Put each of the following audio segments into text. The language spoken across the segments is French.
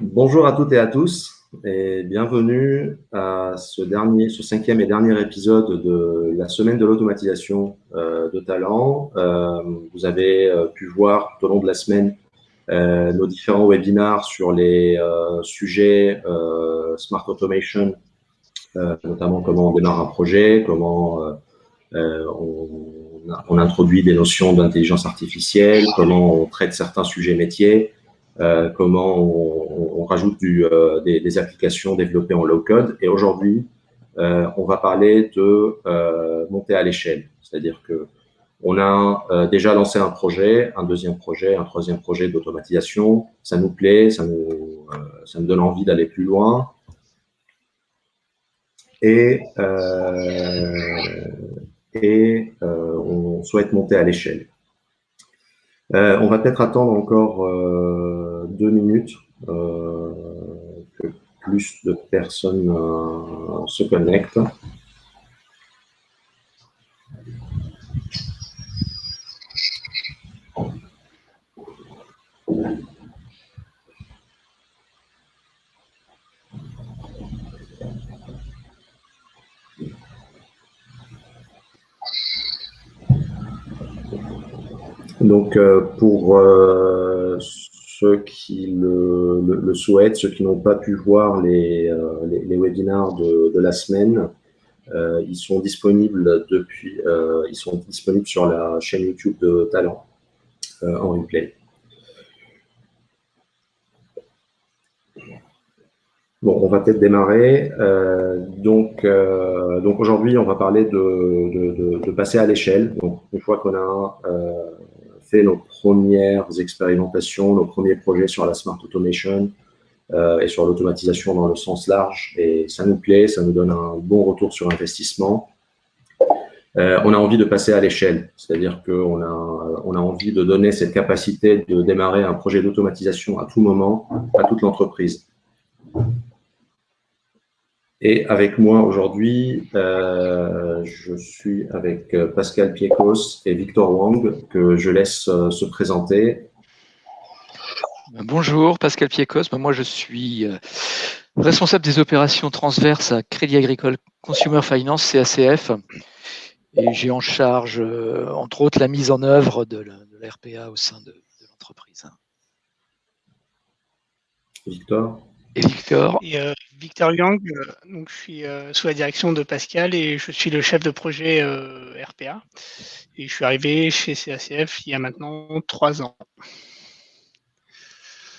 Bonjour à toutes et à tous et bienvenue à ce, dernier, ce cinquième et dernier épisode de la semaine de l'automatisation euh, de talent. Euh, vous avez euh, pu voir tout au long de la semaine nos différents webinars sur les sujets Smart Automation, notamment comment on démarre un projet, comment on, on, introduit des notions d'intelligence artificielle, comment on traite certains sujets métiers, euh, comment on, rajoute euh, des, applications développées en low-code. Et aujourd'hui, euh, on va parler de monter à l'échelle. C'est-à-dire que on a déjà lancé un projet, un deuxième projet, un troisième projet d'automatisation. Ça nous plaît, ça nous, ça nous donne envie d'aller plus loin. Et, et on souhaite monter à l'échelle. Euh, on va peut-être attendre encore euh, deux minutes euh, que plus de personnes se connectent. Donc, euh, pour euh, ceux qui le, souhaitent, ceux qui n'ont pas pu voir les, euh, les, webinars de, la semaine, ils sont disponibles depuis, ils sont disponibles sur la chaîne YouTube de Talent en replay. Bon, on va peut-être démarrer. donc, donc aujourd'hui, on va parler de, de, passer à l'échelle. Donc, une fois qu'on a nos premières expérimentations, nos premiers projets sur la Smart Automation euh, et sur l'automatisation dans le sens large. Et ça nous plaît, ça nous donne un bon retour sur investissement. Euh, on a envie de passer à l'échelle, c'est-à-dire qu'on a, on a envie de donner cette capacité de démarrer un projet d'automatisation à tout moment, à toute l'entreprise. Et avec moi aujourd'hui, euh, je suis avec euh, Pascal Piekos et Victor Wang, que je laisse euh, se présenter. Bonjour, Pascal Piekos. Moi, je suis responsable des opérations transverses à Crédit Agricole Consumer Finance, CACF. Et j'ai en charge, entre autres, la mise en œuvre de la, RPA au sein de l'entreprise. Victor? Et Victor? Et euh, Victor Yang, euh, donc je suis euh, sous la direction de Pascal et je suis le chef de projet RPA. Et je suis arrivé chez CACF il y a maintenant trois ans.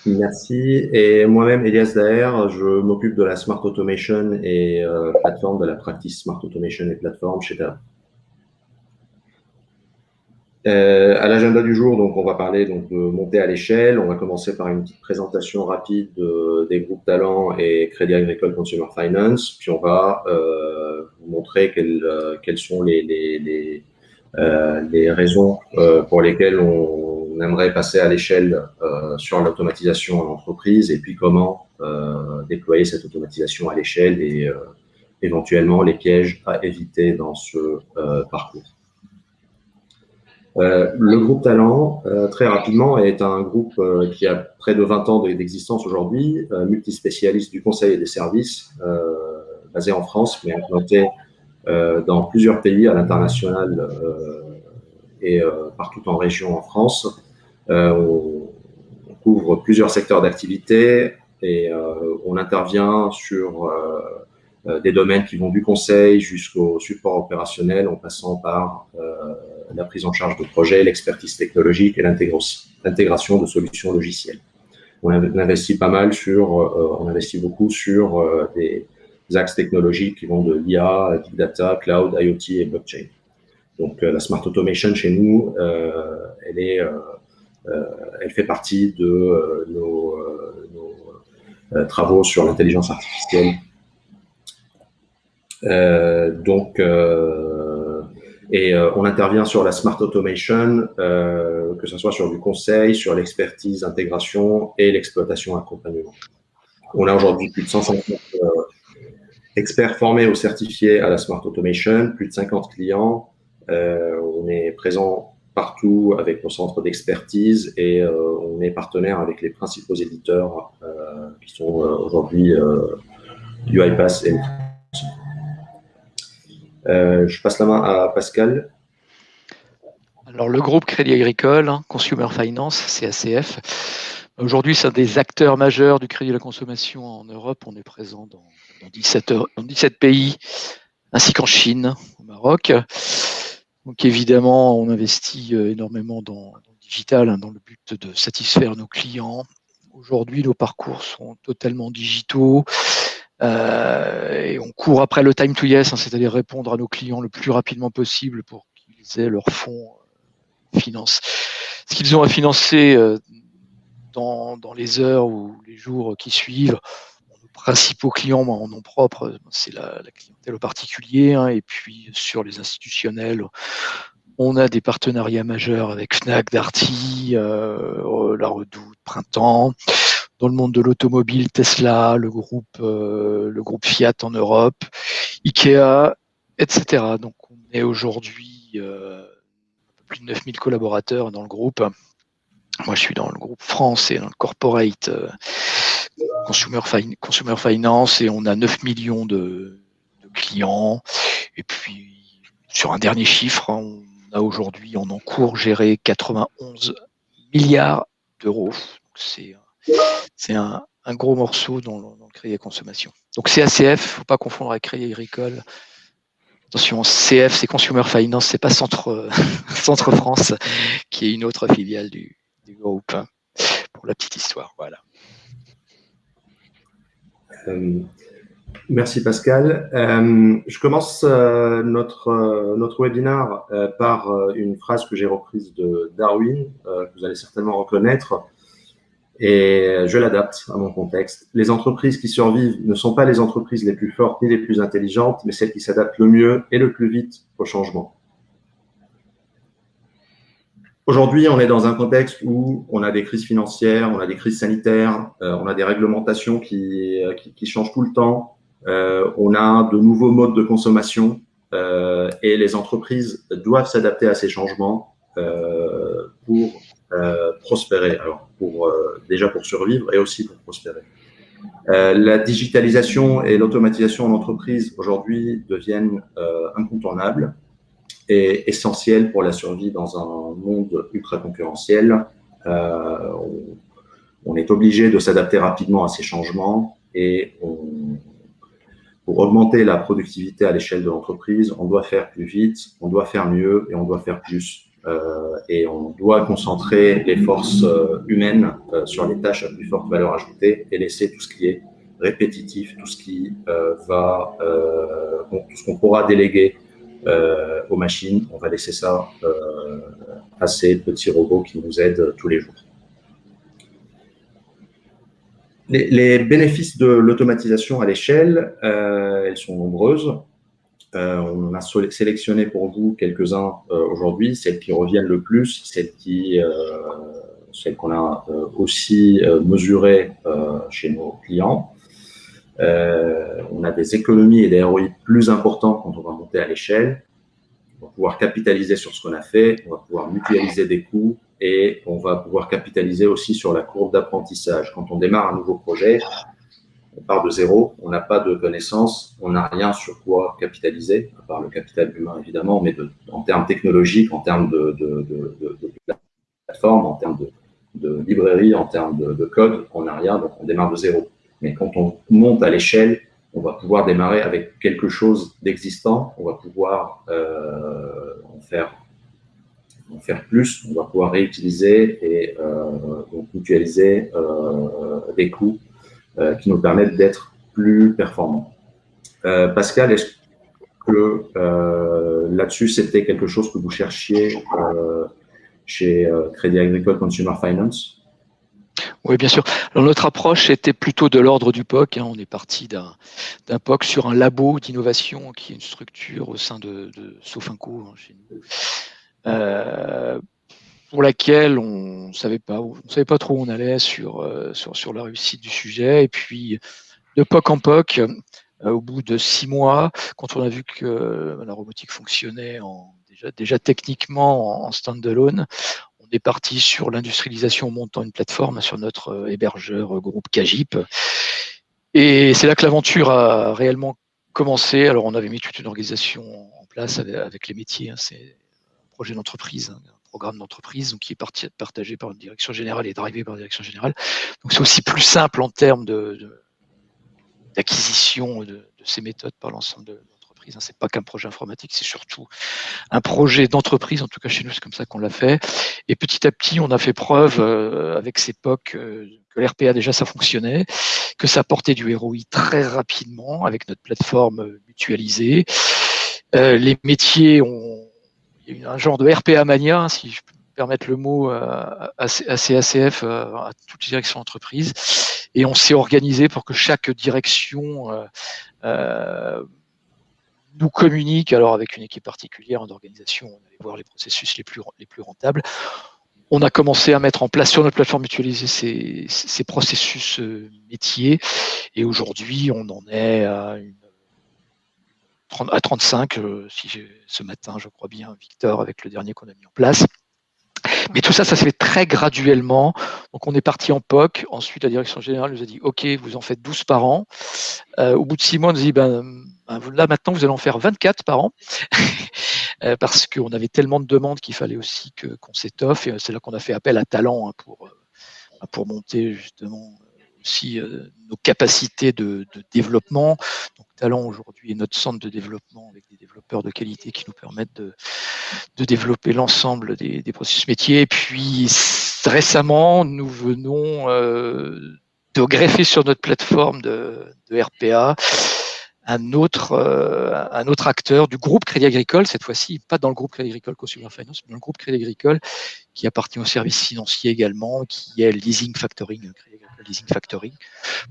Merci. Et moi-même, Elias Daher, je m'occupe de la Smart Automation et plateforme de la practice Smart Automation et plateforme chez. Euh, à l'agenda du jour, donc, on va parler donc, de monter à l'échelle. On va commencer par une petite présentation rapide des groupes talents et Crédit Agricole Consumer Finance. Puis on va euh, vous montrer quelles, euh, quelles sont les, les, les, euh, les raisons euh, pour lesquelles on, on, aimerait passer à l'échelle euh, sur l'automatisation en entreprise et puis comment déployer cette automatisation à l'échelle et éventuellement les pièges à éviter dans ce parcours. Euh, le groupe Talent, euh, très rapidement, est un groupe euh, qui a près de 20 ans d'existence aujourd'hui, multispécialiste du conseil et des services, basé en France, mais implanté dans plusieurs pays à l'international et partout en région en France. on couvre plusieurs secteurs d'activité et on intervient sur des domaines qui vont du conseil jusqu'au support opérationnel en passant par la prise en charge de projets, l'expertise technologique et l'intégration de solutions logicielles. On investit pas mal sur, euh, on investit beaucoup sur euh, des axes technologiques qui vont de l'IA, Big Data, Cloud, IoT et Blockchain. Donc euh, la Smart Automation chez nous, elle est, elle fait partie de nos, nos travaux sur l'intelligence artificielle. donc et euh, on intervient sur la smart automation, euh, que ce soit sur du conseil, sur l'expertise, intégration et l'exploitation accompagnement. On a aujourd'hui plus de 150 euh, experts formés ou certifiés à la smart automation, plus de 50 clients. on est présent partout avec nos centres d'expertise et on est partenaire avec les principaux éditeurs qui sont aujourd'hui UiPath et je passe la main à Pascal. Alors, le groupe Crédit Agricole, hein, Consumer Finance, CACF, aujourd'hui, c'est un des acteurs majeurs du crédit à la consommation en Europe. On est présent dans, 17, pays, ainsi qu'en Chine, au Maroc. Donc, évidemment, on investit euh, énormément dans, le digital, hein, dans le but de satisfaire nos clients. Aujourd'hui, nos parcours sont totalement digitaux. Euh, et on court après le time to yes, hein, c'est-à-dire répondre à nos clients le plus rapidement possible pour qu'ils aient leur fonds finance. Ce qu'ils ont à financer euh, dans, les heures ou les jours qui suivent, nos principaux clients en nom propre, c'est la, clientèle au particulier, hein, et puis sur les institutionnels, on a des partenariats majeurs avec Fnac, Darty, euh, La Redoute, Printemps. Dans le monde de l'automobile, Tesla, le groupe, euh, le groupe Fiat en Europe, Ikea, etc. Donc on est aujourd'hui plus de 9000 collaborateurs dans le groupe. Moi, je suis dans le groupe France et dans le corporate euh, consumer, Finance et on a 9 millions de, clients. Et puis, sur un dernier chiffre, hein, on a aujourd'hui en encours géré 91 milliards d'euros. C'est un, un, gros morceau dans le, crédit consommation. Donc, CACF, il ne faut pas confondre avec Crédit Agricole. Attention, CF, c'est Consumer Finance, c'est pas Centre, Centre France, qui est une autre filiale du, groupe, hein, pour la petite histoire. Voilà. Euh, merci Pascal. Euh, je commence euh, notre, notre webinaire par une phrase que j'ai reprise de Darwin, que vous allez certainement reconnaître et je l'adapte à mon contexte. Les entreprises qui survivent ne sont pas les entreprises les plus fortes ni les plus intelligentes, mais celles qui s'adaptent le mieux et le plus vite au changement. Aujourd'hui, on est dans un contexte où on a des crises financières, on a des crises sanitaires, euh, on a des réglementations qui, euh, qui, qui, changent tout le temps, euh, on a de nouveaux modes de consommation euh, et les entreprises doivent s'adapter à ces changements euh, pour euh, prospérer. Alors, pour, euh, déjà pour survivre et aussi pour prospérer. Euh, la digitalisation et l'automatisation en entreprise aujourd'hui deviennent incontournables et essentielles pour la survie dans un monde ultra concurrentiel. on, est obligé de s'adapter rapidement à ces changements et pour augmenter la productivité à l'échelle de l'entreprise, on doit faire plus vite, on doit faire mieux et on doit faire plus. Euh, et on doit concentrer les forces euh, humaines euh, sur les tâches à plus forte valeur ajoutée et laisser tout ce qui est répétitif, tout ce qui va, tout ce qu'on pourra déléguer aux machines, on va laisser ça à ces petits robots qui nous aident tous les jours. Les, bénéfices de l'automatisation à l'échelle, elles sont nombreuses. Euh, on a sélectionné pour vous quelques-uns euh, aujourd'hui, celles qui reviennent le plus, celles qui, euh, celles qu'on a aussi mesurées chez nos clients. on a des économies et des ROI plus importants quand on va monter à l'échelle. On va pouvoir capitaliser sur ce qu'on a fait, on va pouvoir mutualiser des coûts et on va pouvoir capitaliser aussi sur la courbe d'apprentissage. Quand on démarre un nouveau projet, on part de zéro, on n'a pas de connaissances, on n'a rien sur quoi capitaliser, à part le capital humain évidemment, mais en termes technologiques, en termes de, plateforme, en termes de, librairie, en termes de, code, on n'a rien, donc on démarre de zéro. Mais quand on monte à l'échelle, on va pouvoir démarrer avec quelque chose d'existant, on va pouvoir euh, en, faire, plus, on va pouvoir réutiliser et euh, mutualiser euh, des coûts qui nous permettent d'être plus performants. Euh, Pascal, est-ce que euh, là-dessus, c'était quelque chose que vous cherchiez chez Crédit Agricole Consumer Finance? Oui, bien sûr. Alors, notre approche était plutôt de l'ordre du POC. Hein. On est parti d'un POC sur un labo d'innovation qui est une structure au sein de, de Sofinco hein, chez nous. Euh, pour laquelle on savait pas, on savait pas trop où on allait sur, euh, sur, sur la réussite du sujet. Et puis, de POC en POC, euh, au bout de six mois, quand on a vu que la robotique fonctionnait déjà, techniquement en stand-alone. On est parti sur l'industrialisation en montant une plateforme sur notre hébergeur groupe Kajip. Et c'est là que l'aventure a réellement commencé. Alors, on avait mis toute une organisation en place avec, les métiers. Hein. C'est un projet d'entreprise, hein, programme d'entreprise qui est partagé par une direction générale et drivé par une direction générale. Donc, c'est aussi plus simple en termes d'acquisition de, de, ces méthodes par l'ensemble de, Hein. C'est pas qu'un projet informatique, c'est surtout un projet d'entreprise. En tout cas, chez nous, c'est comme ça qu'on l'a fait. Et petit à petit, on a fait preuve euh, avec ces POC euh, que l'RPA déjà ça fonctionnait, que ça portait du ROI très rapidement avec notre plateforme mutualisée. Euh, les métiers ont a un genre de RPA mania, hein, si je peux me permettre le mot, à, CACF, à toutes les directions d'entreprise. Et on s'est organisé pour que chaque direction nous communique, alors avec une équipe particulière en organisation, on allait voir les processus les plus, les plus rentables. On a commencé à mettre en place sur notre plateforme mutualisée ces, ces processus euh, métiers et aujourd'hui on en est à, une, à 35, euh, si ce matin je crois bien Victor avec le dernier qu'on a mis en place. Mais tout ça, ça se fait très graduellement. Donc, on est parti en POC. Ensuite, la direction générale nous a dit OK, vous en faites 12 par an. Euh, au bout de six mois, on nous a dit ben, ben, là, maintenant, vous allez en faire 24 par an. Euh, parce qu'on avait tellement de demandes qu'il fallait aussi qu'on s'étoffe. Et c'est là qu'on a fait appel à Talent hein, pour, pour monter justement aussi nos capacités de, développement. Donc, Talent aujourd'hui est notre centre de développement avec des développeurs de qualité qui nous permettent de, de développer l'ensemble des, processus métiers. Et puis récemment, nous venons euh, de greffer sur notre plateforme de, de RPA un autre, euh, un autre acteur du groupe Crédit Agricole, cette fois-ci pas dans le groupe Crédit Agricole Consumer Finance, mais dans le groupe Crédit Agricole qui appartient au service financier également, qui est Leasing Factoring, Agricole Leasing Factoring,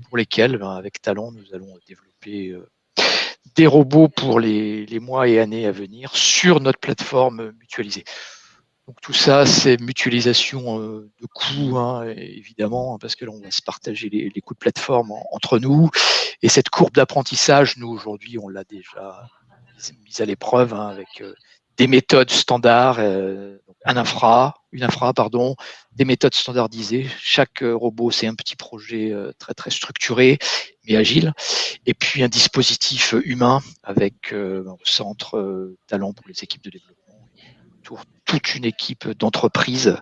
pour lesquels, ben, avec Talent, nous allons développer euh, des robots pour les, mois et années à venir sur notre plateforme mutualisée. Donc tout ça, c'est mutualisation euh, de coûts, hein, évidemment, parce que là, on va se partager les, coûts de plateforme entre nous. Et cette courbe d'apprentissage, nous, aujourd'hui, on l'a déjà mise à l'épreuve hein, avec euh, des méthodes standards, euh, un infra, une infra, pardon, des méthodes standardisées. Chaque robot, c'est un petit projet très très structuré mais agile. Et puis un dispositif humain avec un centre talent pour les équipes de développement, toute une équipe d'entreprise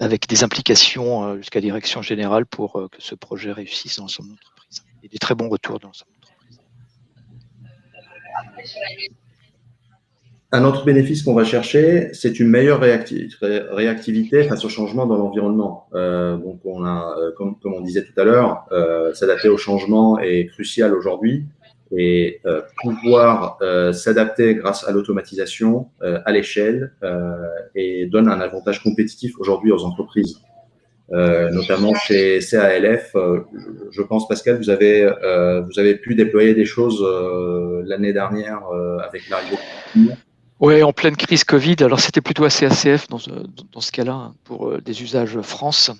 avec des implications jusqu'à direction générale pour que ce projet réussisse dans l'ensemble de l'entreprise. Et des très bons retours dans l'ensemble de l'entreprise. Un autre bénéfice qu'on va chercher, c'est une meilleure réactivité face au changement dans l'environnement. Euh, donc, on a, euh, comme, on disait tout à l'heure, euh, s'adapter au changement est crucial aujourd'hui et pouvoir s'adapter grâce à l'automatisation à l'échelle et donne un avantage compétitif aujourd'hui aux entreprises. notamment chez CALF, je pense Pascal, vous avez vous avez pu déployer des choses l'année dernière avec l'arrivée oui, en pleine crise Covid. Alors, c'était plutôt assez ACF dans, dans ce cas-là, hein, pour euh, des usages France,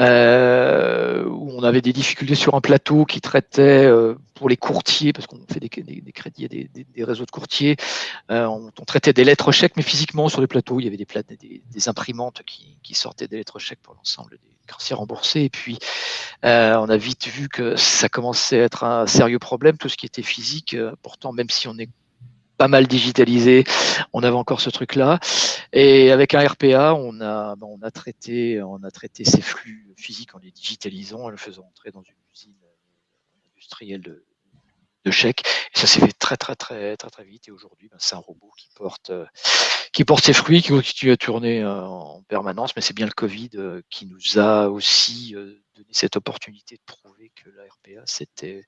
euh, où on avait des difficultés sur un plateau qui traitait euh, pour les courtiers, parce qu'on fait des, crédits à des, réseaux de courtiers, on, traitait des lettres chèques, mais physiquement, sur les plateaux, il y avait des, imprimantes qui, sortaient des lettres chèques pour l'ensemble des courtiers remboursés. Et puis, on a vite vu que ça commençait à être un sérieux problème, tout ce qui était physique. pourtant, même si on est pas mal digitalisé. On avait encore ce truc-là. Et avec un RPA, on a, ben, on a, traité, on a traité ces flux physiques en les digitalisant, en les faisant entrer dans une usine industrielle de, de chèques. Et ça s'est fait très, très, très, très, très vite. Et aujourd'hui, ben, c'est un robot qui porte, euh, qui porte ses fruits, qui continue à tourner euh, en permanence. Mais c'est bien le Covid euh, qui nous a aussi donné cette opportunité de prouver que la RPA, c'était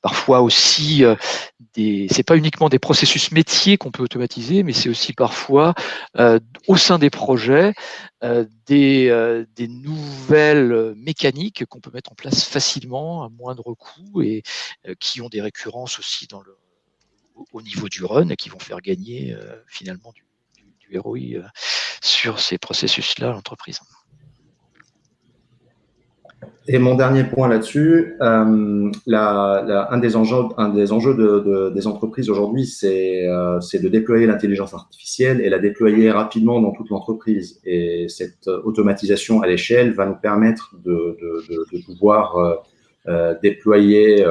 parfois aussi des, c'est pas uniquement des processus métiers qu'on peut automatiser, mais c'est aussi parfois au sein des projets des, des nouvelles mécaniques qu'on peut mettre en place facilement à moindre coût et qui ont des récurrences aussi dans le, au niveau du run et qui vont faire gagner finalement du, du, ROI sur ces processus-là à l'entreprise. Et mon dernier point là-dessus, euh, un des enjeux, des, entreprises aujourd'hui, c'est euh, de déployer l'intelligence artificielle et la déployer rapidement dans toute l'entreprise. Et cette automatisation à l'échelle va nous permettre de, pouvoir euh, déployer,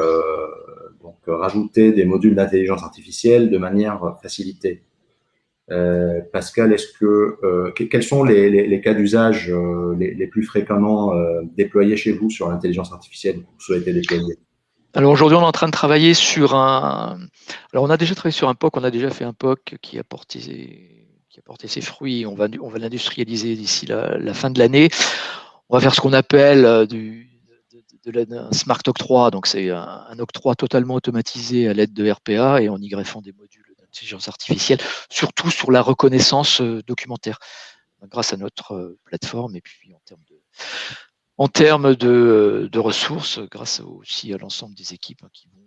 donc rajouter des modules d'intelligence artificielle de manière facilitée. Euh, Pascal, est-ce que euh, quels sont les, cas d'usage euh, les, plus fréquemment déployés chez vous sur l'intelligence artificielle que vous souhaitez déployer alors aujourd'hui, on est en train de travailler sur un. Alors on a déjà travaillé sur un POC, on a déjà fait un POC qui a porté, qui a porté ses fruits. On va, on va l'industrialiser d'ici la, fin de l'année. On va faire ce qu'on appelle du, de, smart octroi. Donc c'est un, un, octroi totalement automatisé à l'aide de RPA et en y greffant des modules intelligence artificielle, surtout sur la reconnaissance euh, documentaire, grâce à notre euh, plateforme et puis en termes de, en termes de, de ressources, grâce aussi à l'ensemble des équipes hein, qui vont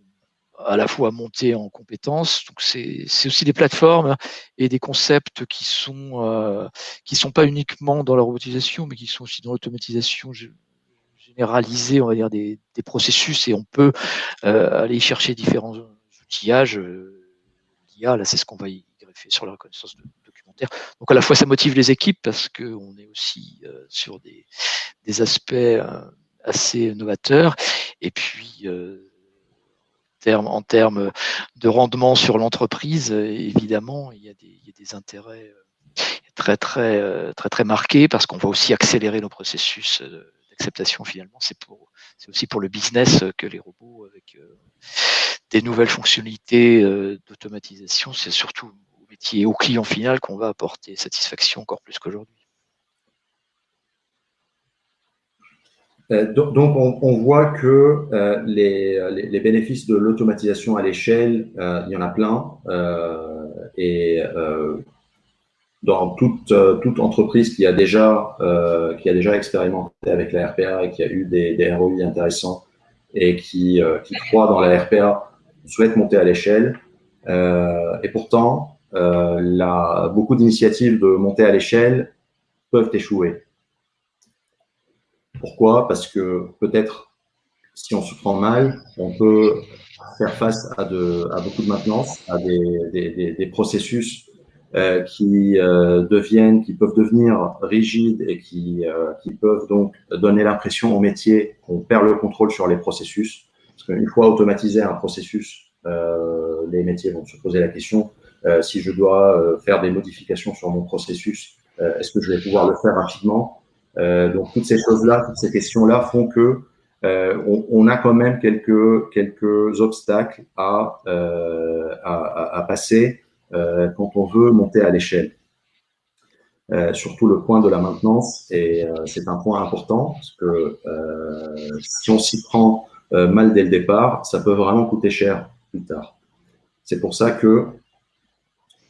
à la fois monter en compétences. Donc c'est aussi des plateformes et des concepts qui sont euh, qui sont pas uniquement dans la robotisation, mais qui sont aussi dans l'automatisation généralisée, on va dire des, processus, et on peut euh, aller chercher différents outillages là, c'est ce qu'on va y greffer sur la reconnaissance documentaire. Donc à la fois, ça motive les équipes parce qu'on est aussi euh, sur des, aspects euh, assez novateurs. Et puis, euh, en termes de rendement sur l'entreprise, évidemment, il y, a des, intérêts très, très, très marqués parce qu'on va aussi accélérer nos processus d'acceptation finalement. C'est pour, c'est aussi pour le business que les robots avec des nouvelles fonctionnalités euh, d'automatisation, c'est surtout au métier et au client final qu'on va apporter satisfaction encore plus qu'aujourd'hui. Euh, donc, on, voit que euh, les, bénéfices de l'automatisation à l'échelle, il y en a plein. et dans toute, toute, entreprise qui a, déjà, qui a déjà expérimenté avec la RPA et qui a eu des, des ROI intéressants et qui, qui croit dans la RPA, souhaitent monter à l'échelle. Euh, et pourtant, euh, beaucoup d'initiatives de monter à l'échelle peuvent échouer. Pourquoi? Parce que peut-être, si on se prend mal, on peut faire face à, beaucoup de maintenance, à des, processus euh, qui euh, deviennent, qui peuvent devenir rigides et qui, euh, qui peuvent donc donner l'impression au métier qu'on perd le contrôle sur les processus. Parce qu'une fois automatisé un processus, euh, les métiers vont se poser la question euh, si je dois faire des modifications sur mon processus, est-ce que je vais pouvoir le faire rapidement? Donc toutes ces choses-là, toutes ces questions-là font que on, a quand même quelques quelques obstacles à, à, passer quand on veut monter à l'échelle. surtout le point de la maintenance, et c'est un point important parce que si on s'y prend euh, mal dès le départ, ça peut vraiment coûter cher plus tard. C'est pour ça que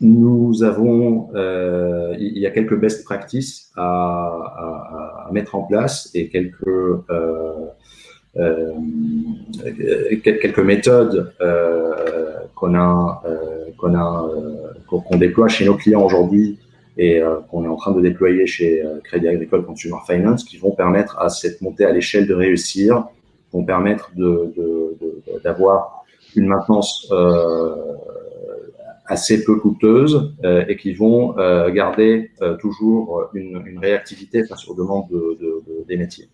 nous avons, euh, il y a quelques best practices à, mettre en place et quelques euh, quelques méthodes qu'on a qu'on a qu'on déploie chez nos clients aujourd'hui et qu'on est en train de déployer chez Crédit Agricole Consumer Finance qui vont permettre à cette montée à l'échelle de réussir vont permettre d'avoir une maintenance euh, assez peu coûteuse euh, et qui vont euh, garder toujours une, réactivité face aux demandes des métiers.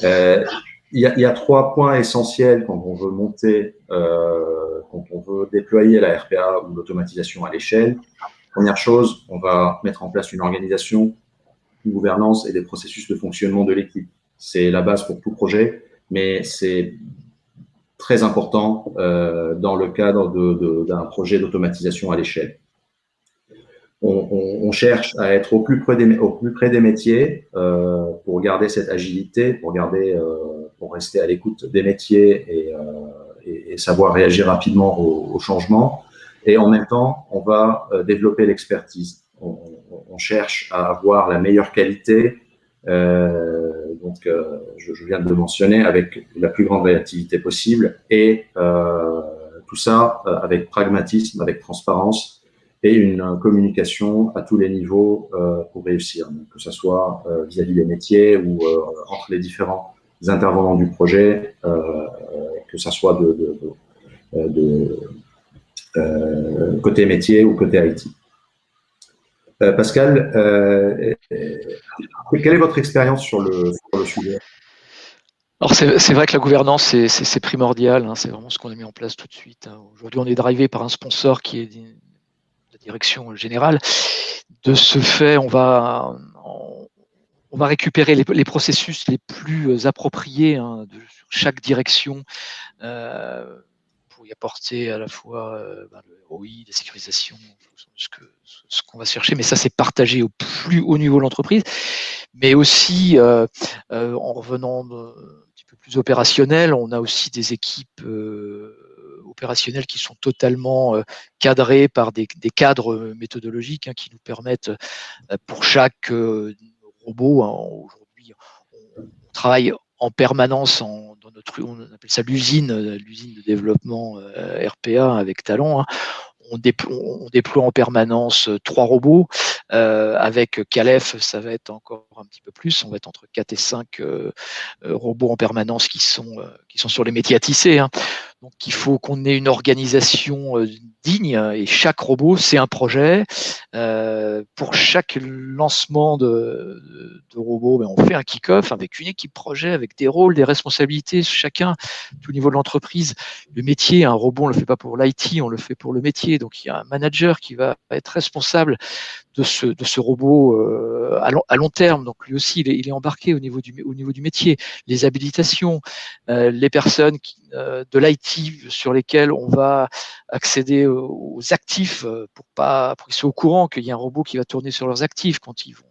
Il y, a, trois points essentiels quand on veut monter, quand on veut déployer la RPA ou l'automatisation à l'échelle. Première chose, on va mettre en place une organisation, une gouvernance et des processus de fonctionnement de l'équipe. C'est la base pour tout projet, mais c'est très important euh, dans le cadre d'un projet d'automatisation à l'échelle. On, cherche à être au plus près des, au plus près des métiers euh, pour garder cette agilité, pour, garder, euh, pour rester à l'écoute des métiers et, savoir réagir rapidement aux, changements. Et en même temps, on va développer l'expertise. On, on, cherche à avoir la meilleure qualité, euh, donc, euh, je, je, viens de le mentionner, avec la plus grande réactivité possible et euh, tout ça avec pragmatisme, avec transparence et une communication à tous les niveaux pour réussir, que ce soit vis-à-vis des métiers ou entre les différents intervenants du projet, que ce soit de, côté métier ou côté IT. Pascal, quelle est votre expérience sur le, sujet? C'est vrai que la gouvernance, c'est primordial, hein, c'est vraiment ce qu'on a mis en place tout de suite. Hein. Aujourd'hui, on est drivé par un sponsor qui est direction générale. De ce fait, on va, on va récupérer les, processus les plus appropriés hein, de chaque direction euh, pour y apporter à la fois euh, ben, le ROI, la sécurisation, ce qu'on ce va chercher, mais ça c'est partagé au plus haut niveau de l'entreprise, mais aussi euh, en revenant plus opérationnel. On a aussi des équipes euh, opérationnelles qui sont totalement euh, cadrées par des, cadres méthodologiques hein, qui nous permettent, euh, pour chaque robot, hein, aujourd'hui, on, travaille en permanence dans notre, on appelle ça l'usine, l'usine de développement RPA avec Talent. Hein. On, déploie, en permanence trois robots. avec Calef, ça va être encore un petit peu plus. On va être entre 4 et 5 robots en permanence qui sont, qui sont sur les métiers à tisser. Hein. Donc il faut qu'on ait une organisation digne et chaque robot, c'est un projet. pour chaque lancement de, robot, ben, on fait un kick-off avec une équipe projet, avec des rôles, des responsabilités, chacun, tout niveau de l'entreprise. Le métier, un robot, on ne le fait pas pour l'IT, on le fait pour le métier. Donc il y a un manager qui va être responsable de ce, robot euh, à, long, terme. Donc lui aussi, il est, embarqué au niveau, du, métier. Les habilitations, euh, les personnes euh, de l'IT sur lesquelles on va accéder aux, actifs pour pas qu'ils soient au courant qu'il y a un robot qui va tourner sur leurs actifs quand ils vont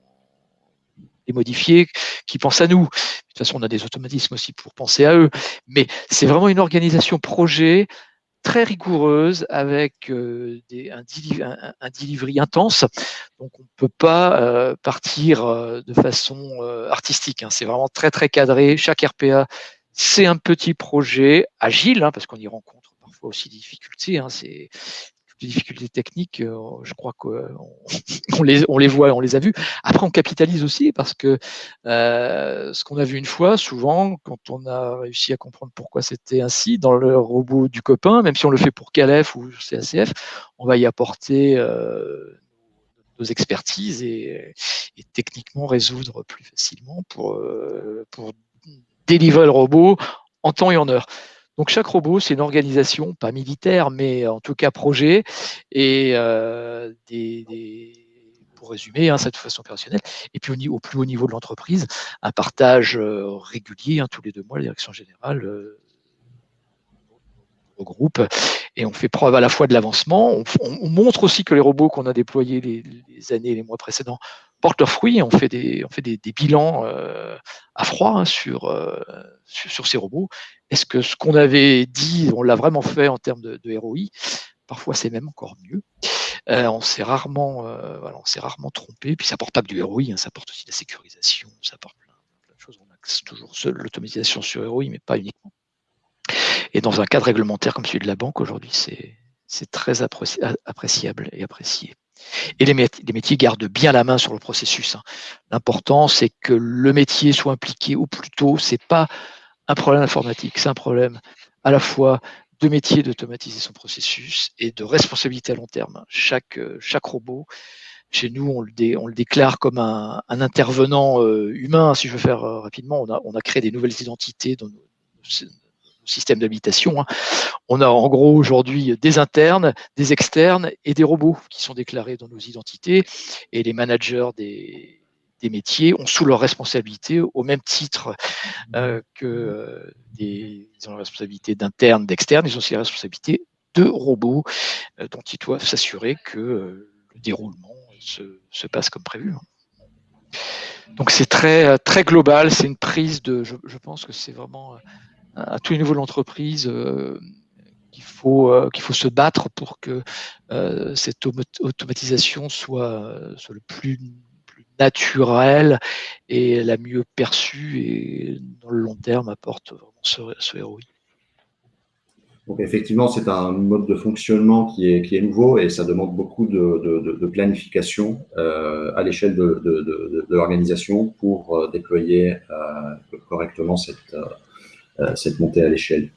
les modifier, qui pensent à nous. De toute façon, on a des automatismes aussi pour penser à eux. Mais c'est vraiment une organisation projet très rigoureuse avec euh, un, delivery intense. Donc on ne peut pas euh, partir euh, de façon artistique. Hein. C'est vraiment très très cadré. Chaque RPA, c'est un petit projet agile, hein, parce qu'on y rencontre parfois aussi des difficultés. Hein. C'est des difficultés techniques, euh, je crois qu'on on les, on les voit, on les a vues. Après, on capitalise aussi parce que euh, ce qu'on a vu une fois, souvent, quand on a réussi à comprendre pourquoi c'était ainsi, dans le robot du copain, même si on le fait pour Calef ou CACF, on va y apporter euh, nos expertises et, et, techniquement résoudre plus facilement pour, pour délivrer le robot en temps et en heure. Donc chaque robot, c'est une organisation, pas militaire, mais en tout cas projet, et euh, pour résumer, hein, cette façon opérationnelle. Et puis au, plus haut niveau de l'entreprise, un partage euh, régulier, hein, tous les deux mois, la direction générale euh, regroupe et on fait preuve à la fois de l'avancement. On, montre aussi que les robots qu'on a déployés les, années, les mois précédents portent leurs fruits. On fait des, on fait des, bilans à froid hein, sur, sur, ces robots est-ce que ce qu'on avait dit, on l'a vraiment fait en termes de, ROI Parfois, c'est même encore mieux. Euh, on s'est rarement, euh, s'est rarement trompé. Puis ça porte pas que du ROI, hein, ça porte aussi de la sécurisation, ça porte plein, de choses. On axe toujours l'automatisation sur ROI, mais pas uniquement. Et dans un cadre réglementaire comme celui de la banque, aujourd'hui, c'est très appréciable et apprécié. Et les, métiers, gardent bien la main sur le processus. Hein. L'important, c'est que le métier soit impliqué au plus tôt. C'est pas un problème informatique, c'est un problème à la fois de métier d'automatiser son processus et de responsabilité à long terme. Chaque, chaque robot, chez nous, on le, on le déclare comme un, intervenant euh, humain. Si je veux faire euh, rapidement, on a, on a créé des nouvelles identités dans nos, systèmes d'habitation. Hein. On a en gros aujourd'hui des internes, des externes et des robots qui sont déclarés dans nos identités. Et les managers des, métiers ont sous leur responsabilité, au même titre euh, que euh, des, ils ont la responsabilité d'interne, d'externe, ils ont aussi la responsabilité de robots euh, dont ils doivent s'assurer que le déroulement se, passe comme prévu. Donc c'est très, très global, c'est une prise de, je, pense que c'est vraiment à tous les niveaux de l'entreprise qu'il faut, qu'il faut se battre pour que cette automatisation soit, soit le plus naturelle et la mieux perçue et dans le long terme apporte vraiment ce, ROI. Donc effectivement, c'est un mode de fonctionnement qui est, qui est nouveau et ça demande beaucoup de, de, planification euh, à l'échelle de, de, l'organisation pour euh, déployer euh, correctement cette, cette montée à l'échelle.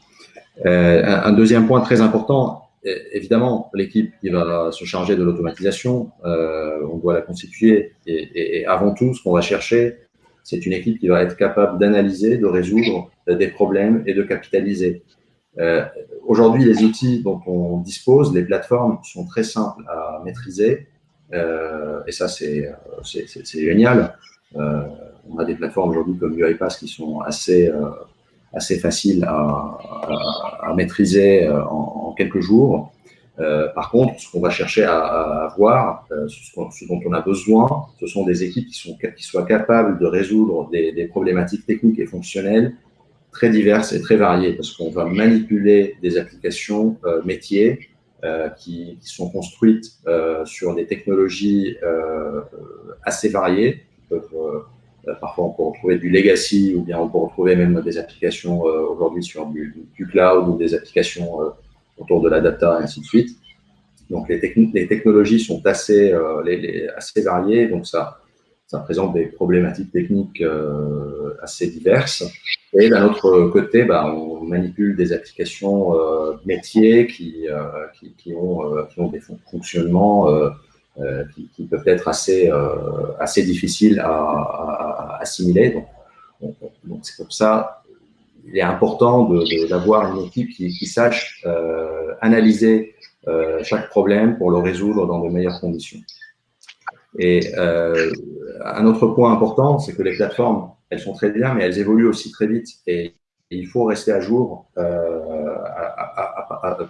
Un, deuxième point très important, évidemment, l'équipe qui va se charger de l'automatisation, on doit la constituer et, avant tout, ce qu'on va chercher, c'est une équipe qui va être capable d'analyser, de résoudre des problèmes et de capitaliser. Euh, Aujourd'hui, les outils dont on dispose, les plateformes, sont très simples à maîtriser. Euh, et ça, c'est génial. Euh, on a des plateformes aujourd'hui comme UiPath qui sont assez, euh, assez faciles à, maîtriser euh, en, quelques jours. Euh, par contre, ce qu'on va chercher à, à avoir, ce, ce, dont on a besoin, ce sont des équipes qui, qui soient capables de résoudre des, problématiques techniques et fonctionnelles très diverses et très variées parce qu'on va manipuler des applications euh, métiers euh, qui, qui, sont construites euh, sur des technologies euh, assez variées. Peuvent, parfois, on peut retrouver du legacy ou bien on peut retrouver même des applications aujourd'hui sur du, cloud ou des applications autour de la data et ainsi de suite. Donc, les, les technologies sont assez, assez variées, donc ça, ça présente des problématiques techniques euh, assez diverses. Et d'un autre côté, bah, on manipule des applications euh, métiers qui, euh, qui, qui, ont, euh, qui ont des fonctionnements euh, euh, qui, qui, peuvent être assez, assez difficiles à, assimiler. Donc, c'est pour ça il est important d'avoir une équipe qui, sache analyser chaque problème pour le résoudre dans de meilleures conditions. Et euh, un autre point important, c'est que les plateformes, elles sont très bien, mais elles évoluent aussi très vite. Et, il faut rester à jour euh,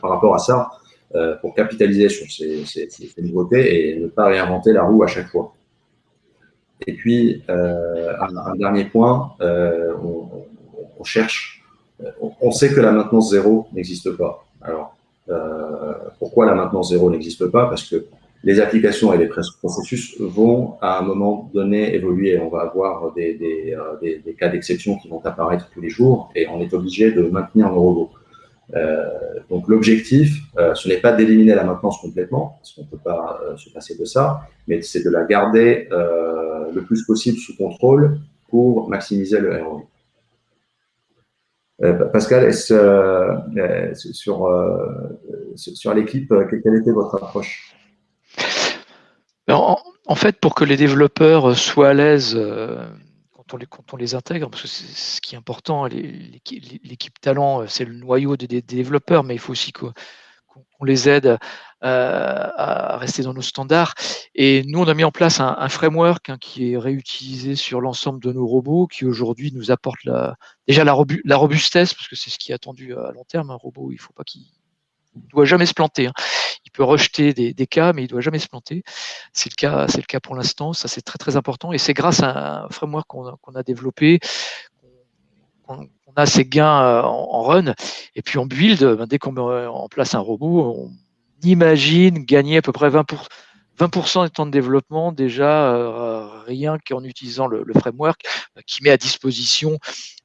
par rapport à ça euh, pour capitaliser sur ces, nouveautés et ne pas réinventer la roue à chaque fois. Et puis, euh, un, dernier point, euh, on, cherche, on, sait que la maintenance zéro n'existe pas. Alors, pourquoi la maintenance zéro n'existe pas? Parce que les applications et les processus vont à un moment donné évoluer. On va avoir des, des cas d'exception qui vont apparaître tous les jours et on est obligé de maintenir nos robots. Euh, donc l'objectif, euh, ce n'est pas d'éliminer la maintenance complètement, parce qu'on ne peut pas euh, se passer de ça, mais c'est de la garder le plus possible sous contrôle pour maximiser le ROI. Pascal, sur, l'équipe, quelle était votre approche? En, fait, pour que les développeurs soient à l'aise quand, on les, intègre, parce que c'est ce qui est important, l'équipe talent, euh, c'est le noyau des, développeurs, mais il faut aussi qu'on qu les aide euh, à rester dans nos standards. Et nous, on a mis en place un, framework hein, qui est réutilisé sur l'ensemble de nos robots, qui aujourd'hui nous apporte déjà la, la robustesse, parce que c'est ce qui est attendu à long terme. Un robot, il ne faut pas qu'il ne doit jamais se planter. Hein peut rejeter des, cas, mais il doit jamais se planter. C'est le cas, c'est le cas pour l'instant. Ça, c'est très très important. Et c'est grâce à un framework qu'on a, développé qu'on a ces gains euh, en, run. Et puis en build, ben, dès qu'on met en place un robot, on imagine gagner à peu près 20 pour, 20% des temps de développement déjà euh, rien qu'en utilisant le, le, framework euh, qui met à disposition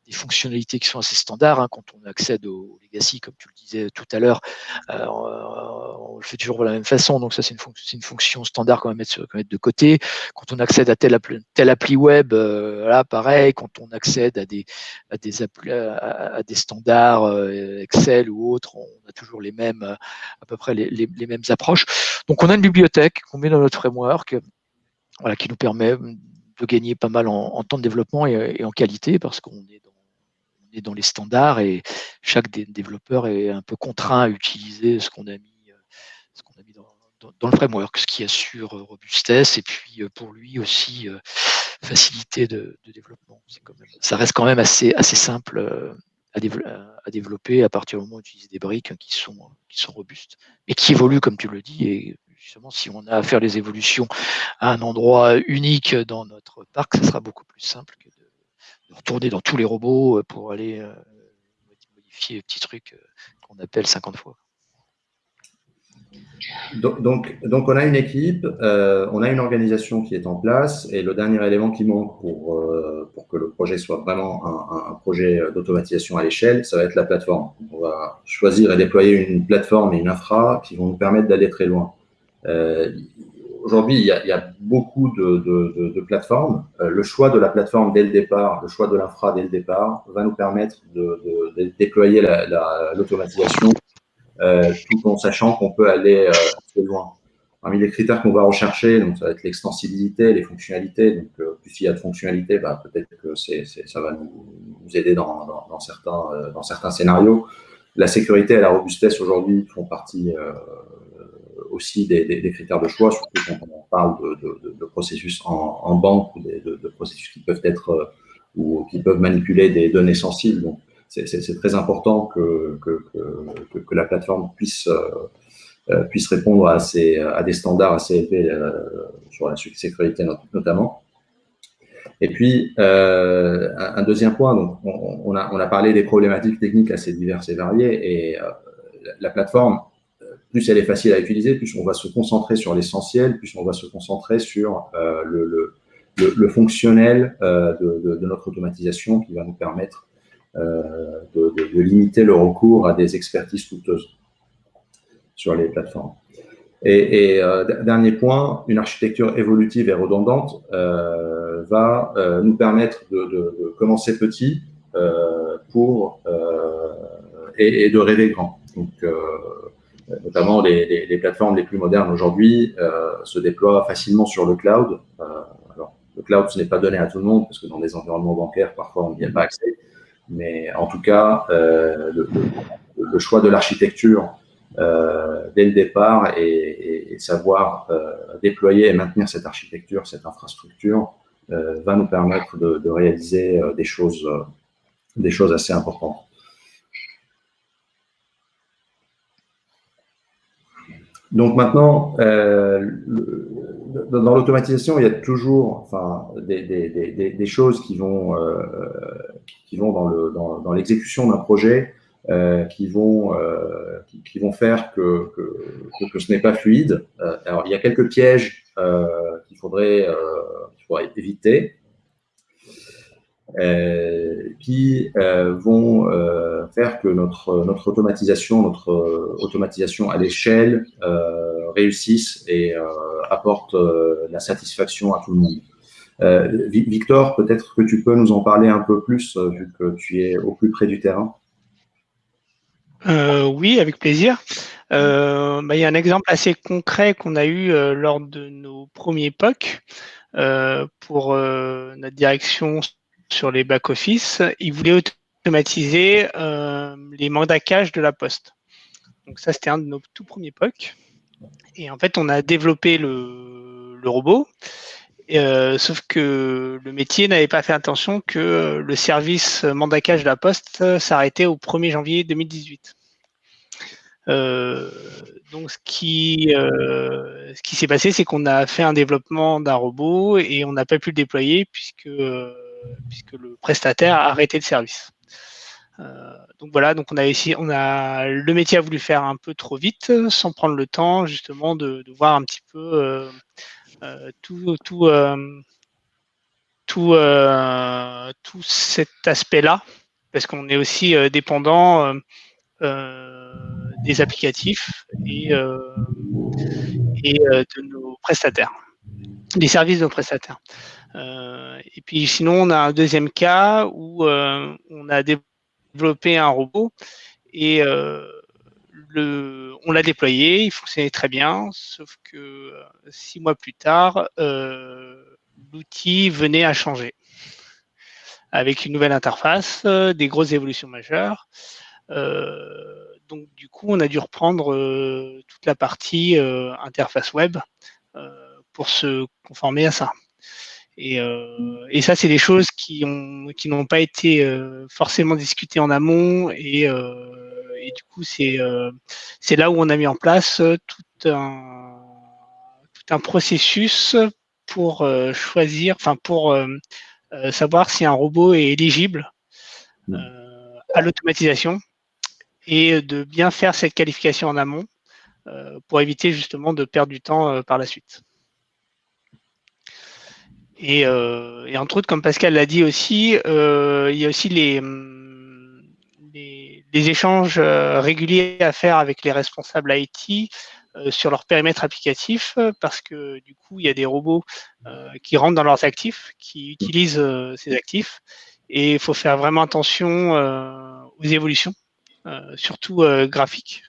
des fonctionnalités qui sont assez standards. Hein, quand on accède au legacy, comme tu le disais tout à l'heure, euh, on le fait toujours de la même façon. Donc ça, c'est une, fonction standard qu'on va mettre, de côté. Quand on accède à telle appli, web, euh, là, pareil. Quand on accède à des, à des, standards euh, Excel ou autres, on a toujours les mêmes, à peu près les, mêmes approches. Donc on a une bibliothèque qu'on met dans notre framework, qui nous permet de gagner pas mal en, temps de développement et, et en qualité parce qu'on est dans les standards et chaque développeur est un peu contraint à utiliser ce qu'on a mis, euh, dans, le framework, ce qui assure euh, robustesse et puis euh, pour lui aussi facilité de, développement. Ça reste quand même assez, simple à, développer à partir du moment où on utilise des briques qui sont, qui sont robustes et qui évoluent, comme tu le dis. Et justement, si on a à faire les évolutions à un endroit unique dans notre parc, ça sera beaucoup plus simple que retourner dans tous les robots euh, pour aller euh, modifier les petits trucs euh, qu'on appelle 50 fois. donc, donc, on a une équipe, on a une organisation qui est en place et le dernier élément qui manque pour, pour que le projet soit vraiment un, projet d'automatisation à l'échelle, ça va être la plateforme. On va choisir et déployer une plateforme et une infra qui vont nous permettre d'aller très loin. Aujourd'hui, il, y a beaucoup de, plateformes. Euh, le choix de la plateforme dès le départ, le choix de l'infra dès le départ va nous permettre de, déployer l'automatisation euh, tout en sachant qu'on peut aller euh, assez loin. Parmi les critères qu'on va rechercher, donc ça va être l'extensibilité, les fonctionnalités. Donc, plus il y a de fonctionnalités, bah, peut-être que ça va nous, aider dans, certains, scénarios. La sécurité et la robustesse aujourd'hui font partie aussi des, critères de choix, surtout quand on parle de, processus en, banque ou de, processus qui peuvent être ou qui peuvent manipuler des données sensibles. Donc, c'est très important que, que, que, la plateforme puisse, euh, puisse répondre à, ces, à des standards assez élevés euh, sur la sécurité notamment. Et puis, euh, un deuxième point, donc on, a, on a parlé des problématiques techniques assez diverses et variées, et euh, la plateforme, plus elle est facile à utiliser, plus on va se concentrer sur l'essentiel, plus on va se concentrer sur euh, le, le, le, fonctionnel euh, de, de, de, notre automatisation qui va nous permettre euh, de, de, limiter le recours à des expertises coûteuses sur les plateformes. Et, et euh, dernier point, une architecture évolutive et redondante euh, va euh, nous permettre de, commencer petit pour et, et, de rêver grand. Donc, notamment les, plateformes les plus modernes aujourd'hui se déploient facilement sur le cloud. alors, le cloud, ce n'est pas donné à tout le monde parce que dans des environnements bancaires, parfois, on n'y a pas accès. Mais en tout cas, euh, le, choix de l'architecture euh, dès le départ et, savoir euh, déployer et maintenir cette architecture, cette infrastructure, euh, va nous permettre de, réaliser euh, euh, des choses assez importantes. Donc maintenant, le, dans l'automatisation, il y a toujours enfin, des, choses qui vont, euh, qui vont dans l'exécution dans, dans d'un projet, euh, qui, vont, euh, qui, vont faire que, que, ce n'est pas fluide. Euh, alors, il y a quelques pièges euh, qu'il faudrait, euh, qu'il faudrait éviter. Qui vont faire que notre, notre automatisation, notre automatisation à l'échelle réussisse et apporte euh, la satisfaction à tout le monde. Euh, Victor, peut-être que tu peux nous en parler un peu plus, euh, vu que tu es au plus près du terrain. Euh, oui, avec plaisir. Euh, bah, il y a un exemple assez concret qu'on a eu euh, lors de nos premiers POC pour notre direction sur les back-office. Ils voulaient automatiser les mandats de la poste. Donc ça, c'était un de nos tout premiers POC. Et en fait, on a développé le, robot, euh, sauf que le métier n'avait pas fait attention que le service mandacage de la Poste s'arrêtait au 1er janvier 2018. Euh, donc, ce qui, euh, s'est passé, c'est qu'on a fait un développement d'un robot et on n'a pas pu le déployer puisque, euh, puisque le prestataire a arrêté le service. Euh, donc voilà, donc on a on a le métier a voulu faire un peu trop vite, sans prendre le temps justement de, voir un petit peu euh, euh, tout tout tout, tout cet aspect-là, parce qu'on est aussi dépendant des applicatifs et et de nos prestataires, des services de nos prestataires. Et puis sinon, on a un deuxième cas où on a développé un robot et euh, on l'a déployé, il fonctionnait très bien, sauf que euh, six mois plus tard, euh, l'outil venait à changer avec une nouvelle interface, euh, des grosses évolutions majeures. Euh, donc du coup, on a dû reprendre euh, toute la partie interface web pour se conformer à ça. Et, euh, et ça, c'est des choses qui ont qui n'ont pas été euh, forcément discutées en amont et, euh, et du coup, c'est euh, c'est là où on a mis en place tout un tout un processus pour euh, choisir, enfin pour euh, savoir si un robot est éligible mmh. à l'automatisation et de bien faire cette qualification en amont pour éviter justement de perdre du temps par la suite. Et, entre autres, comme Pascal l'a dit aussi, il y a aussi les, les échanges réguliers à faire avec les responsables IT euh, sur leur périmètre applicatif parce que du coup, il y a des robots euh, qui rentrent dans leurs actifs, qui utilisent euh, ces actifs et il faut faire vraiment attention aux évolutions, surtout graphiques,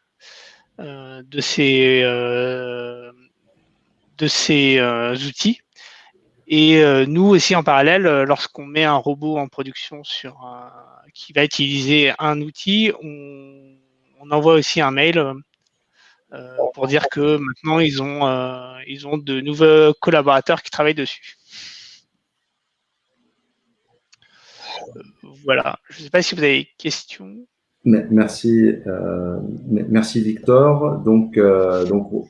de ces, de ces outils. Et nous aussi, en parallèle, lorsqu'on met un robot en production sur qui va utiliser un outil, on, envoie aussi un mail euh, pour dire que maintenant ils ont, euh, ils ont de nouveaux collaborateurs qui travaillent dessus. Euh, voilà, je ne sais pas si vous avez des questions. Merci, merci Victor. Donc, donc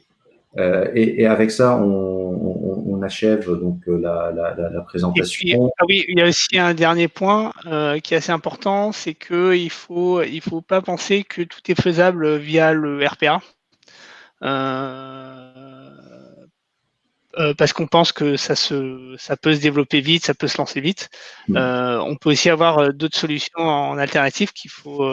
et, avec ça, on, achève donc la, la, présentation. ah oui, il y a aussi un dernier point qui est assez important, c'est qu'il ne faut, il faut pas penser que tout est faisable via le RPA. Euh, euh, parce qu'on pense que ça, se, ça peut se développer vite, ça peut se lancer vite. Mm. Euh, on peut aussi avoir d'autres solutions en alternative qu'il faut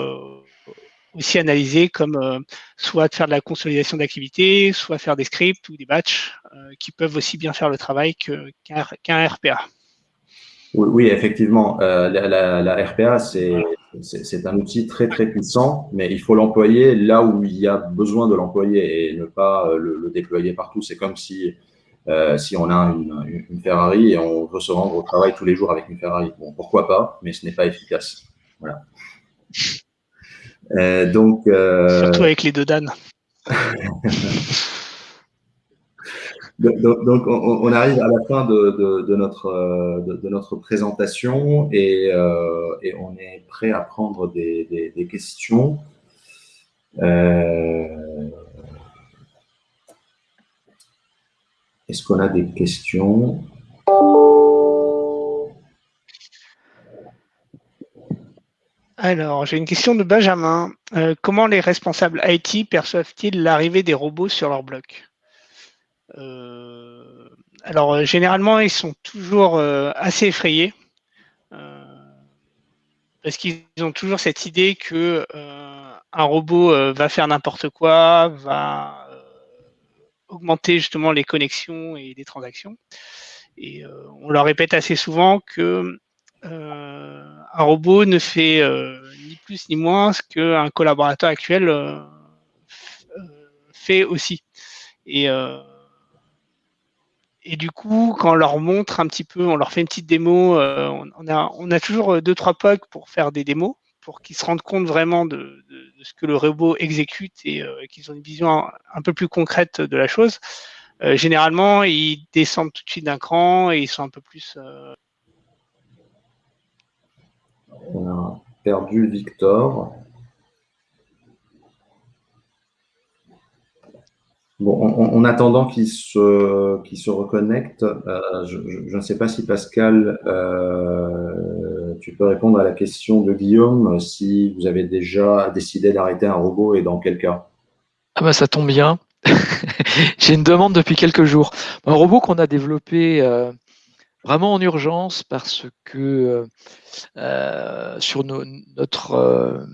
aussi analyser, comme soit faire de la consolidation d'activités, soit faire des scripts ou des batchs qui peuvent aussi bien faire le travail qu'un RPA. Oui, effectivement, la, la, RPA, c'est c'est un outil très très puissant, mais il faut l'employer là où il y a besoin de l'employer et ne pas euh, le, déployer partout. C'est comme si, euh, si on a une, une, Ferrari et on veut se rendre au travail tous les jours avec une Ferrari. Bon, pourquoi pas, mais ce n'est pas efficace. Voilà. Euh, donc, Surtout avec les deux Dan. Donc, on, arrive à la fin de, notre, de, notre présentation et, euh, et, on est prêt à prendre des, questions. Euh, est-ce qu'on a des questions? Alors, j'ai une question de Benjamin. Euh, comment les responsables IT perçoivent-ils l'arrivée des robots sur leur bloc? Euh, alors, euh, généralement, ils sont toujours euh, assez effrayés parce qu'ils ont toujours cette idée que un robot va faire n'importe quoi, va augmenter justement les connexions et les transactions. Et on leur répète assez souvent que un robot ne fait ni plus ni moins ce qu'un collaborateur actuel fait aussi. Et du coup, quand on leur montre un petit peu, on leur fait une petite démo, euh, on, a, toujours euh, deux, trois POC pour faire des démos, pour qu'ils se rendent compte vraiment de, ce que le robot exécute et euh, qu'ils ont une vision un, peu plus concrète de la chose. généralement, ils descendent tout de suite d'un cran et ils sont un peu plus... On a perdu Victor. En, attendant qu'il se, se reconnecte, euh, je, ne sais pas si Pascal, euh, tu peux répondre à la question de Guillaume, si vous avez déjà décidé d'arrêter un robot et dans quel cas? Ah bah ça tombe bien. J'ai une demande depuis quelques jours. Un robot qu'on a développé euh, vraiment en urgence parce que sur notre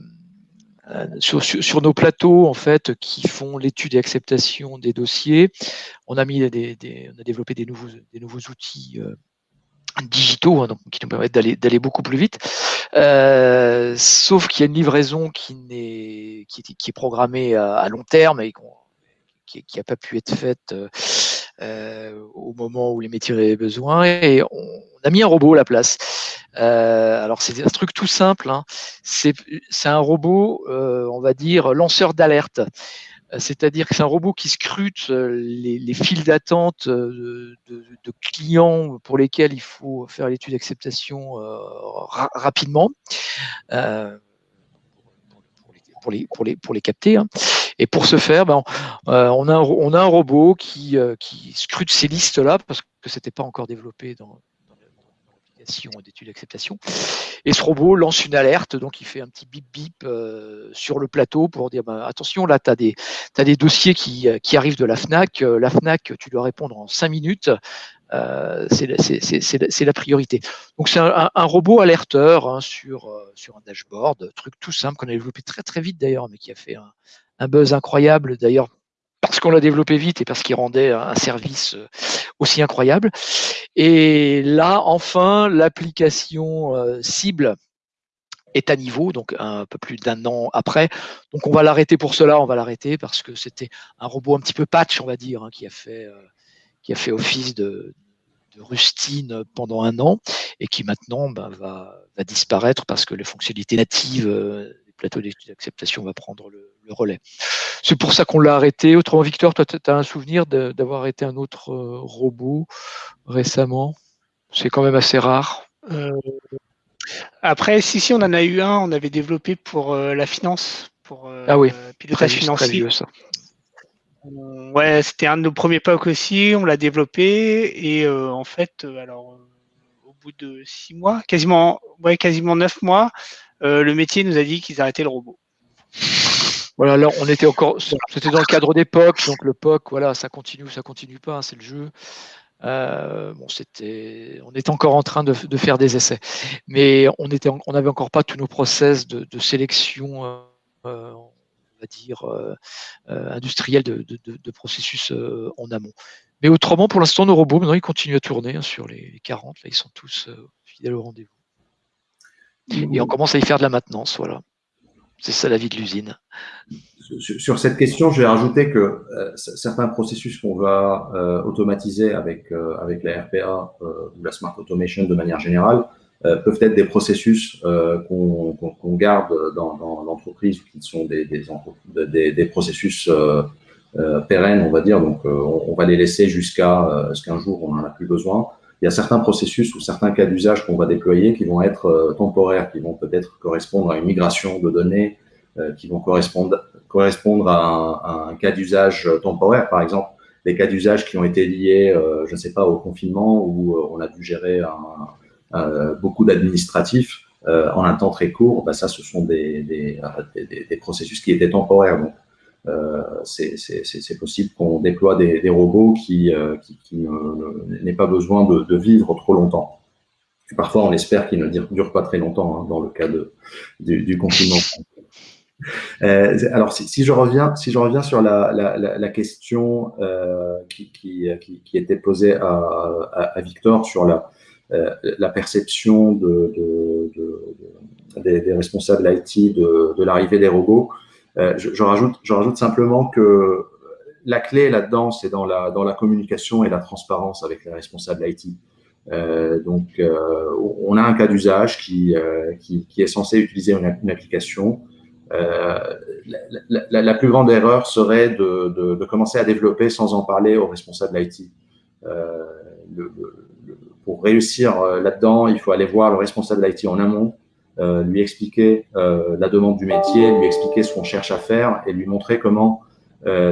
euh, sur, nos plateaux en fait qui font l'étude et acceptation des dossiers, on a mis des, on a développé des nouveaux, des nouveaux outils euh, digitaux hein, donc, qui nous permettent d'aller beaucoup plus vite. Euh, sauf qu'il y a une livraison qui, est, qui, qui est programmée à, long terme et qui n'a pas pu être faite au moment où les métiers avaient besoin. Et on, a mis un robot à la place. Euh, alors c'est un truc tout simple. Hein. C'est un robot, euh, on va dire, lanceur d'alerte. Euh, c'est-à-dire que c'est un robot qui scrute les, files d'attente de, clients pour lesquels il faut faire l'étude d'acceptation rapidement les, les, pour les capter. Hein. Et pour ce faire, ben, on, a un, on a un robot qui, qui scrute ces listes-là parce que ce n'était pas encore développé dans, vérification d'études d'acceptation. Et ce robot lance une alerte, donc il fait un petit bip bip sur le plateau pour dire bah, attention, là, tu as, des dossiers qui, qui, arrivent de la FNAC. La FNAC, tu dois répondre en cinq minutes. Euh, c'est la priorité. Donc c'est un, robot alerteur hein, sur, euh, sur un dashboard, truc tout simple qu'on a développé très très vite d'ailleurs, mais qui a fait un, buzz incroyable d'ailleurs parce qu'on l'a développé vite et parce qu'il rendait un service euh, aussi incroyable. Et là, enfin, l'application cible est à niveau, donc un peu plus d'un an après. Donc on va l'arrêter pour cela, on va l'arrêter parce que c'était un robot un petit peu patch, on va dire, hein, qui a fait qui a fait office de, rustine pendant un an et qui maintenant ben, va, disparaître parce que les fonctionnalités natives euh, des plateaux d'acceptation va prendre le, relais. C'est pour ça qu'on l'a arrêté. Autrement, Victor, toi, tu as un souvenir d'avoir arrêté un autre euh, robot récemment? C'est quand même assez rare. Euh, après, si, si, on en a eu un, on avait développé pour la finance, pour ah oui, pilotage financier. ça. Ouais, c'était un de nos premiers POC aussi, on l'a développé et euh, en fait, euh, alors euh, au bout de six mois, quasiment, ouais, quasiment neuf mois, le métier nous a dit qu'ils arrêtaient le robot. Voilà, là on était encore, c'était dans le cadre des POC, donc le POC, voilà, ça continue ou ça continue pas, hein, c'est le jeu. bon, c'était, on était encore en train de, faire des essais, mais on était, on n'avait encore pas tous nos process de, sélection dire, euh, euh, industriel de, processus euh, en amont. Mais autrement, pour l'instant, nos robots, maintenant, ils continuent à tourner hein, sur les 40. Là, ils sont tous fidèles au rendez-vous. Et on commence à y faire de la maintenance, voilà. C'est ça la vie de l'usine. Sur cette question, je vais rajouter que certains processus qu'on va automatiser avec, avec la RPA ou la Smart Automation de manière générale euh, peuvent être des processus euh, qu'on garde dans, dans l'entreprise, qui sont des, des, des, processus euh, pérennes, on va dire. Donc, on, va les laisser jusqu'à ce qu'un jour, on n'en a plus besoin. Il y a certains processus ou certains cas d'usage qu'on va déployer qui vont être temporaires, qui vont peut-être correspondre à une migration de données, qui vont correspondre, à un, cas d'usage temporaire, par exemple des cas d'usage qui ont été liés, je ne sais pas, au confinement où on a dû gérer euh, beaucoup d'administratifs euh, en un temps très court, bah, ça, ce sont des, processus qui étaient temporaires. Euh, c'est possible qu'on déploie des, robots qui, qui n'aient pas besoin de, vivre trop longtemps. Parfois, on espère qu'ils ne durent pas très longtemps hein, dans le cas du, confinement. Euh, alors, si, je reviens, si je reviens sur la, question euh, qui, était posée à, Victor sur la, euh, perception de, des, responsables IT de, l'arrivée des robots. Euh, je, rajoute, je rajoute simplement que la clé là-dedans, c'est dans la, dans la communication et la transparence avec les responsables IT. Euh, donc, on a un cas d'usage qui, qui, est censé utiliser une, application. la, plus grande erreur serait de, de, commencer à développer sans en parler aux responsables IT. Le, pour réussir euh, là-dedans, il faut aller voir le responsable d'IT en amont, euh, lui expliquer euh, la demande du métier, lui expliquer ce qu'on cherche à faire et lui montrer comment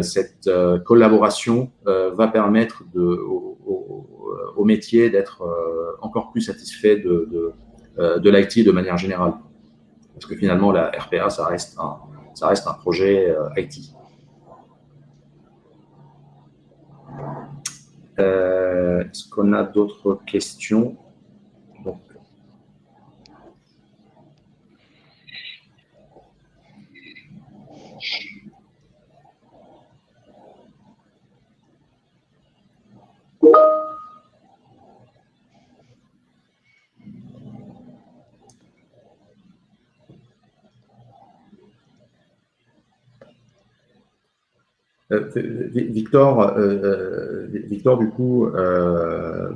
cette collaboration va permettre au, métier d'être encore plus satisfait de, de, l'IT de manière générale. Parce que finalement, la RPA, ça reste un, ça reste un projet IT. Euh, est-ce qu'on a d'autres questions Euh, Victor, euh, euh, Victor, du coup,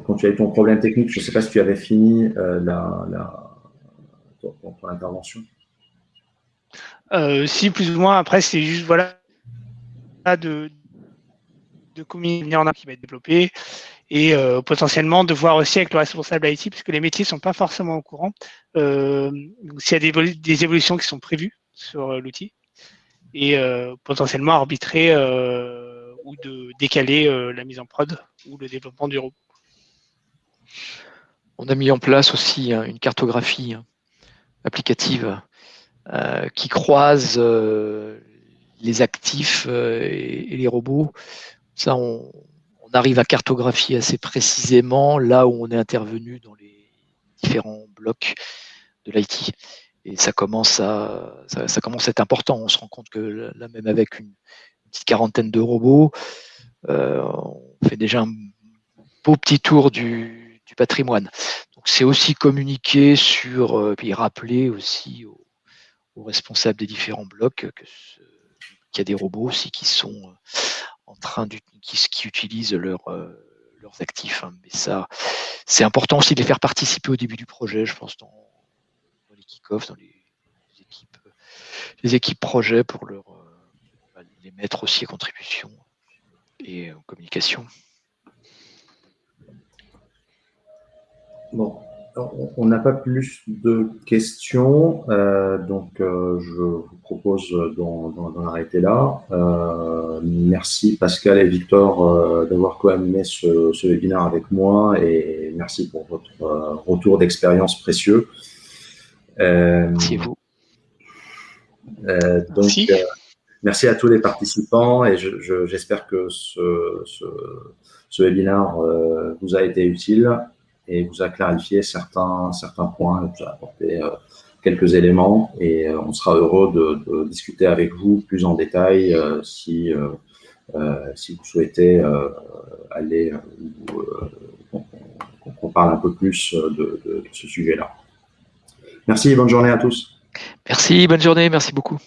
quand tu as eu ton problème technique, je ne sais pas si tu avais fini la, ton, intervention. si, plus ou moins. Après, c'est juste voilà de, de communiquer en qui va être développé et potentiellement de voir aussi avec le responsable IT, puisque les métiers ne sont pas forcément au courant, s'il y a des, évolutions qui sont prévues sur l'outil et euh, potentiellement arbitrer euh, ou de décaler euh, la mise en prod ou le développement du robot. on a mis en place aussi hein, une cartographie hein, applicative qui croise les actifs et, les robots. Ça, on, arrive à cartographier assez précisément là où on est intervenu dans les différents blocs de l'IT. Et ça commence, à, ça, commence à être important. On se rend compte que là, même avec une, petite quarantaine de robots, on fait déjà un beau petit tour du, patrimoine. Donc c'est aussi communiquer sur, puis rappeler aussi aux, responsables des différents blocs qu'il y a des robots aussi qui sont euh, en train qui, qui utilisent leur, euh, leurs actifs. Hein. Mais ça, c'est important aussi de les faire participer au début du projet, je pense, kick-offs, dans les, équipes, les équipes projets pour leur, euh, bah, les mettre aussi à contribution et en communication. Bon, on n'a pas plus de questions, euh, donc euh, je vous propose d'en arrêter là. Merci Pascal et Victor d'avoir co-animé ce, ce, webinaire avec moi et merci pour votre retour d'expérience précieux. Merci vous. donc, merci. merci. à tous les participants et j'espère que ce, ce, ce webinaire vous a été utile et vous a clarifié certains, certains points, vous a apporté euh, quelques éléments et euh, on sera heureux de, discuter avec vous plus en détail euh, si, si vous souhaitez aller, qu'on parle un peu plus de, de ce sujet-là. Merci, bonne journée à tous. Merci, bonne journée, merci beaucoup.